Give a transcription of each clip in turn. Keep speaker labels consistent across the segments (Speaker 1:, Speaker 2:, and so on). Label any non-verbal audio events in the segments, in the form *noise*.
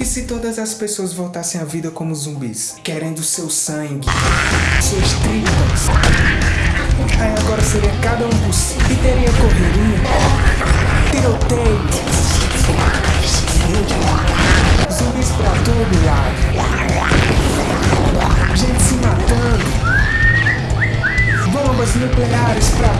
Speaker 1: E se todas as pessoas voltassem à vida como zumbis, querendo seu sangue, suas tripas? Aí agora seria cada um por si. E teria correria, tiroteio, zumbis pra todo lado, gente se matando, bombas nucleares pra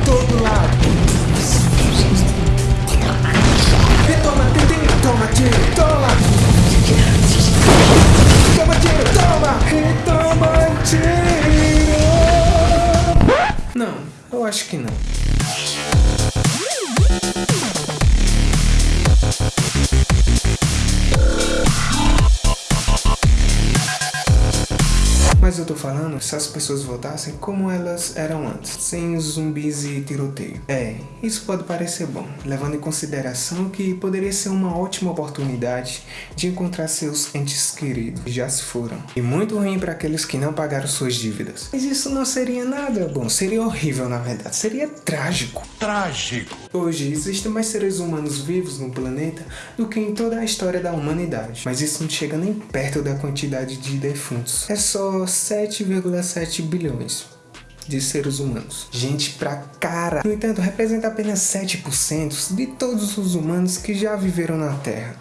Speaker 1: Não, eu acho que não. Falando se as pessoas voltassem como elas eram antes, sem zumbis e tiroteio. É, isso pode parecer bom, levando em consideração que poderia ser uma ótima oportunidade de encontrar seus entes queridos que já se foram. E muito ruim para aqueles que não pagaram suas dívidas. Mas isso não seria nada bom, seria horrível na verdade, seria trágico.
Speaker 2: Trágico.
Speaker 1: Hoje existem mais seres humanos vivos no planeta do que em toda a história da humanidade. Mas isso não chega nem perto da quantidade de defuntos. É só 7,7 bilhões de seres humanos. Gente pra cara! No entanto, representa apenas 7% de todos os humanos que já viveram na Terra.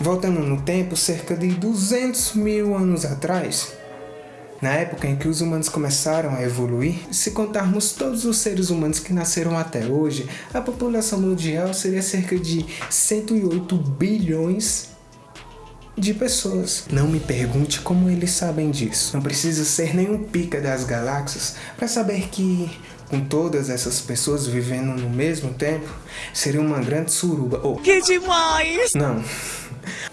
Speaker 1: Voltando no tempo, cerca de 200 mil anos atrás, na época em que os humanos começaram a evoluir, se contarmos todos os seres humanos que nasceram até hoje, a população mundial seria cerca de 108 bilhões de pessoas. Não me pergunte como eles sabem disso. Não precisa ser nenhum pica das galáxias para saber que com todas essas pessoas vivendo no mesmo tempo, seria uma grande suruba. Oh,
Speaker 3: Que demais!
Speaker 1: não.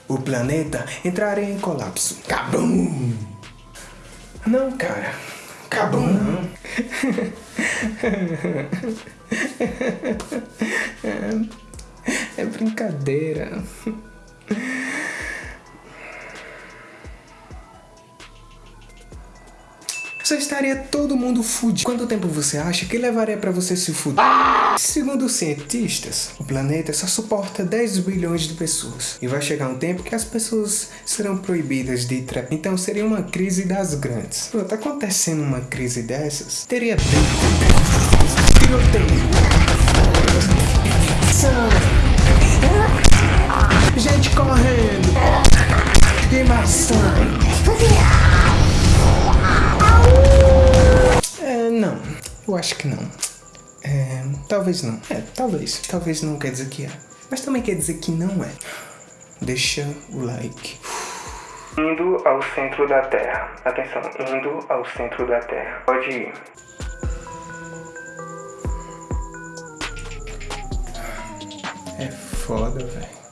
Speaker 1: O planeta entraria em colapso. Cabum! Não, cara. Cabum não. *laughs* É brincadeira. Só estaria todo mundo fudido. Quanto tempo você acha que levaria pra você se fuder? Segundo os cientistas, o planeta só suporta 10 bilhões de pessoas. E vai chegar um tempo que as pessoas serão proibidas de trepar. Então seria uma crise das grandes. Pronto, acontecendo uma crise dessas, teria bem... Eu acho que não. É, talvez não. É, talvez. Talvez não quer dizer que é. Mas também quer dizer que não é. Deixa o like. Indo ao centro da Terra. Atenção, indo ao centro da Terra. Pode ir. É foda, velho.